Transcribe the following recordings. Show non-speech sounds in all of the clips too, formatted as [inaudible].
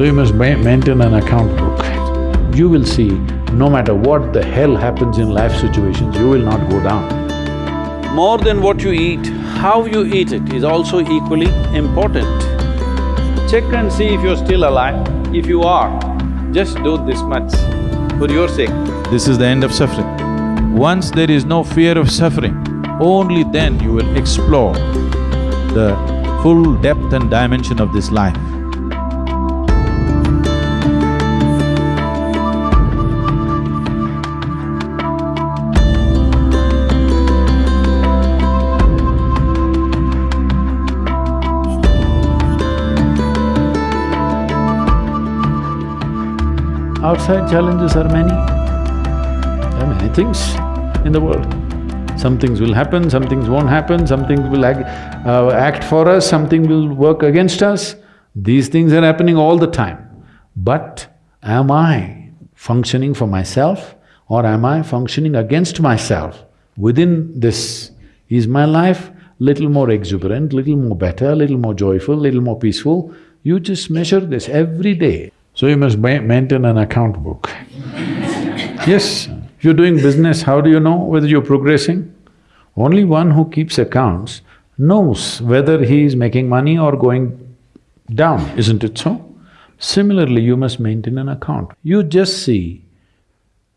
So you must maintain an account book. You will see, no matter what the hell happens in life situations, you will not go down. More than what you eat, how you eat it is also equally important. Check and see if you're still alive. If you are, just do this much for your sake. This is the end of suffering. Once there is no fear of suffering, only then you will explore the full depth and dimension of this life. Outside challenges are many. There are many things in the world. Some things will happen, some things won't happen, some things will act, uh, act for us, something will work against us. These things are happening all the time. But am I functioning for myself or am I functioning against myself? Within this, is my life little more exuberant, little more better, little more joyful, little more peaceful? You just measure this every day. So you must ma- maintain an account book. yes, you're doing business, how do you know whether you're progressing? Only one who keeps accounts knows whether he is making money or going down, isn't it so? Similarly, you must maintain an account. You just see,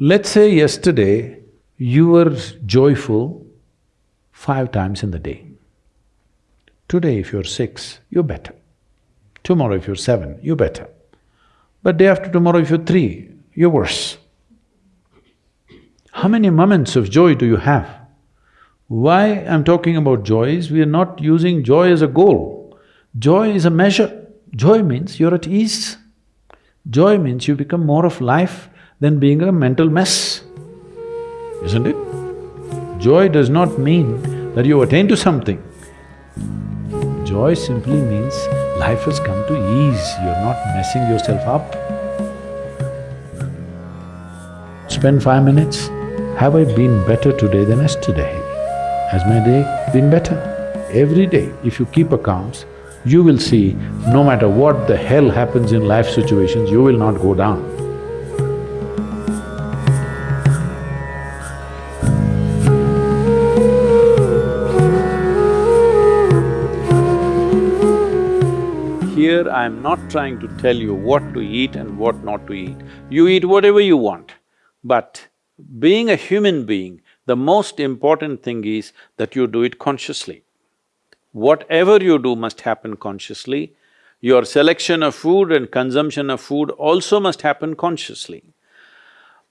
let's say yesterday you were joyful five times in the day. Today, if you're six, you're better. Tomorrow, if you're seven, you're better. But day after tomorrow, if you're three, you're worse. How many moments of joy do you have? Why I'm talking about joy is we are not using joy as a goal. Joy is a measure. Joy means you're at ease. Joy means you become more of life than being a mental mess, isn't it? Joy does not mean that you attain to something. Joy simply means life has come to ease, you're not messing yourself up. Spend five minutes, have I been better today than yesterday? Has my day been better? Every day, if you keep accounts, you will see no matter what the hell happens in life situations, you will not go down. Here, I'm not trying to tell you what to eat and what not to eat. You eat whatever you want. But being a human being, the most important thing is that you do it consciously. Whatever you do must happen consciously. Your selection of food and consumption of food also must happen consciously.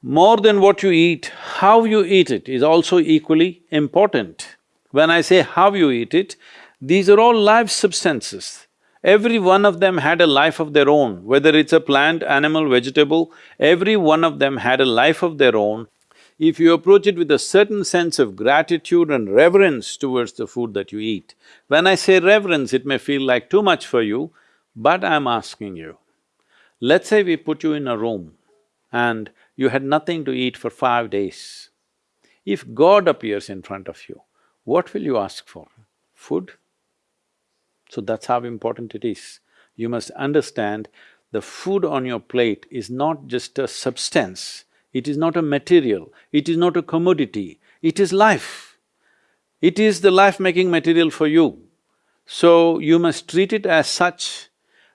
More than what you eat, how you eat it is also equally important. When I say how you eat it, these are all live substances. Every one of them had a life of their own, whether it's a plant, animal, vegetable, every one of them had a life of their own. If you approach it with a certain sense of gratitude and reverence towards the food that you eat, when I say reverence, it may feel like too much for you, but I'm asking you, let's say we put you in a room and you had nothing to eat for five days. If God appears in front of you, what will you ask for? Food? So that's how important it is. You must understand the food on your plate is not just a substance, it is not a material, it is not a commodity, it is life. It is the life-making material for you. So you must treat it as such.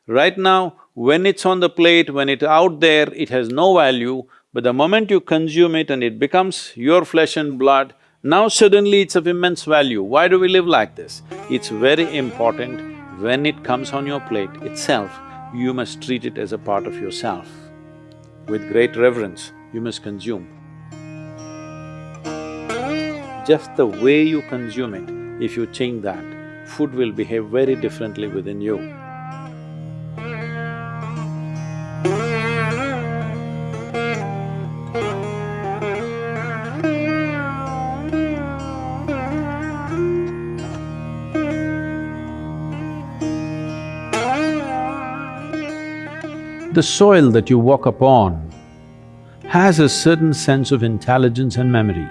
Right now, when it's on the plate, when it's out there, it has no value, but the moment you consume it and it becomes your flesh and blood, now suddenly it's of immense value. Why do we live like this? It's very important when it comes on your plate itself, you must treat it as a part of yourself. With great reverence, you must consume. Just the way you consume it, if you change that, food will behave very differently within you. The soil that you walk upon has a certain sense of intelligence and memory.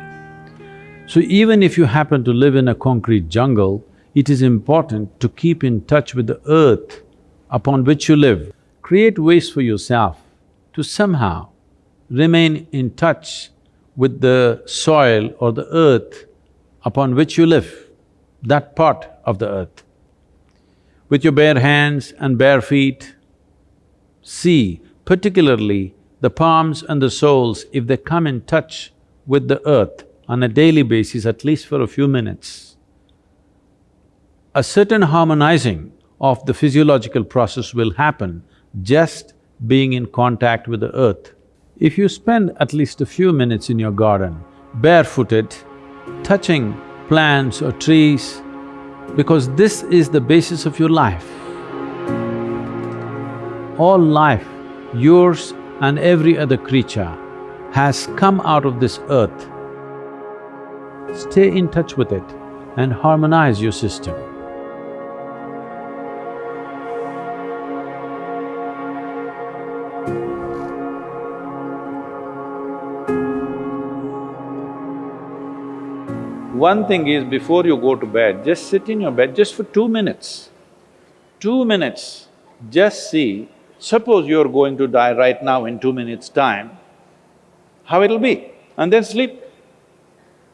So even if you happen to live in a concrete jungle, it is important to keep in touch with the earth upon which you live. create ways for yourself to somehow remain in touch with the soil or the earth upon which you live, that part of the earth. With your bare hands and bare feet, see particularly the palms and the soles, if they come in touch with the earth on a daily basis, at least for a few minutes, a certain harmonizing of the physiological process will happen just being in contact with the earth. If you spend at least a few minutes in your garden, barefooted, touching plants or trees, because this is the basis of your life. All life, yours and every other creature, has come out of this earth. Stay in touch with it and harmonize your system. One thing is, before you go to bed, just sit in your bed just for two minutes. Two minutes, just see, suppose you're going to die right now in two minutes' time, how it'll be, and then sleep.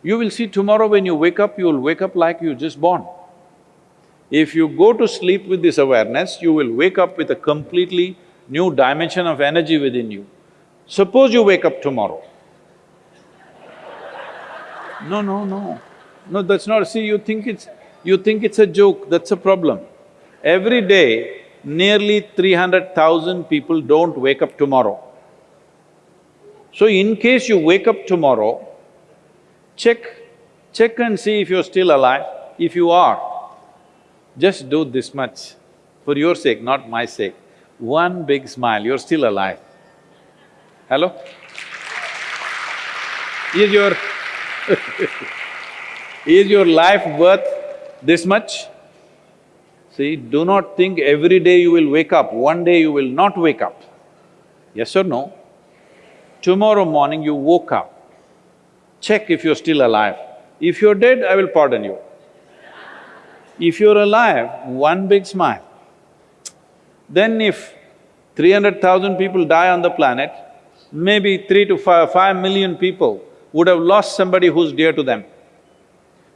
You will see tomorrow when you wake up, you'll wake up like you just born. If you go to sleep with this awareness, you will wake up with a completely new dimension of energy within you. Suppose you wake up tomorrow. No, no, no. No, that's not… see, you think it's… you think it's a joke, that's a problem. Every day, nearly three hundred thousand people don't wake up tomorrow. So in case you wake up tomorrow, check… check and see if you're still alive. If you are, just do this much, for your sake, not my sake. One big smile, you're still alive. Hello? Is your [laughs] Is your life worth this much? See, do not think every day you will wake up, one day you will not wake up. Yes or no? Tomorrow morning you woke up, check if you're still alive. If you're dead, I will pardon you. If you're alive, one big smile. Then if three hundred thousand people die on the planet, maybe three to five, five million people would have lost somebody who's dear to them.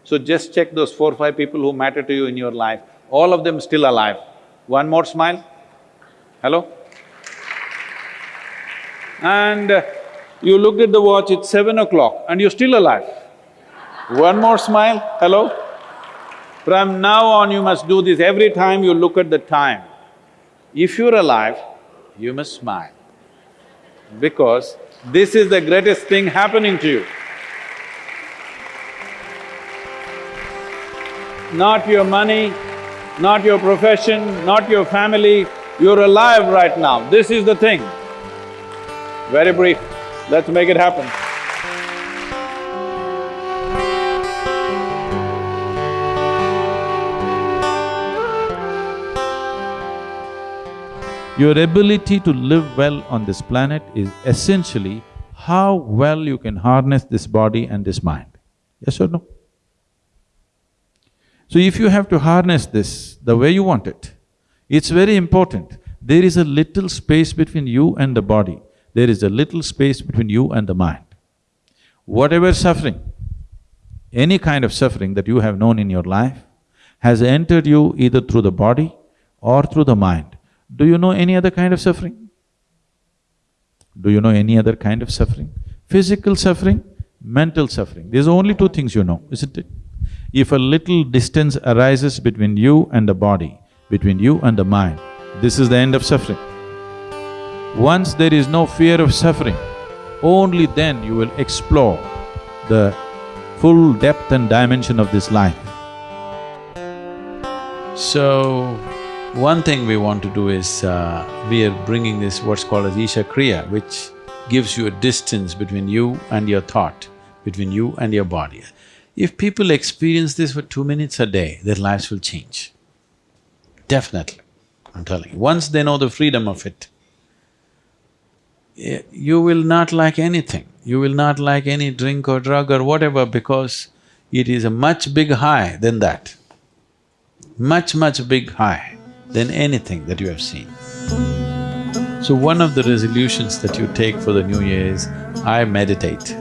So just check those four, five people who matter to you in your life, all of them still alive. One more smile. Hello? And uh, you looked at the watch, it's seven o'clock and you're still alive. One more smile, hello? From now on you must do this every time you look at the time. If you're alive, you must smile because this is the greatest thing happening to you. not your money, not your profession, not your family, you're alive right now, this is the thing. Very brief, let's make it happen. Your ability to live well on this planet is essentially how well you can harness this body and this mind. Yes or no? So if you have to harness this the way you want it, it's very important. There is a little space between you and the body, there is a little space between you and the mind. Whatever suffering, any kind of suffering that you have known in your life has entered you either through the body or through the mind. Do you know any other kind of suffering? Do you know any other kind of suffering? Physical suffering, mental suffering. These are only two things you know, isn't it? If a little distance arises between you and the body, between you and the mind, this is the end of suffering. Once there is no fear of suffering, only then you will explore the full depth and dimension of this life. So, one thing we want to do is, uh, we are bringing this what's called as Isha Kriya, which gives you a distance between you and your thought, between you and your body. If people experience this for two minutes a day, their lives will change. Definitely, I'm telling you. Once they know the freedom of it, eh, you will not like anything. You will not like any drink or drug or whatever because it is a much big high than that. Much, much big high than anything that you have seen. So one of the resolutions that you take for the new year is, I meditate.